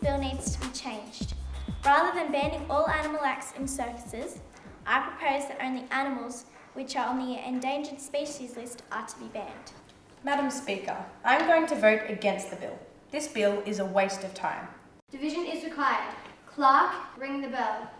bill needs to be changed. Rather than banning all animal acts in circuses, I propose that only animals which are on the endangered species list are to be banned. Madam Speaker, I am going to vote against the bill. This bill is a waste of time. Division is required. Clerk, ring the bell.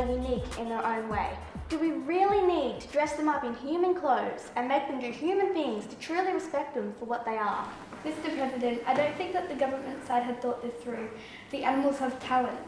Are unique in their own way. Do we really need to dress them up in human clothes and make them do human things to truly respect them for what they are? Mr. President, I don't think that the government side had thought this through. The animals have talent.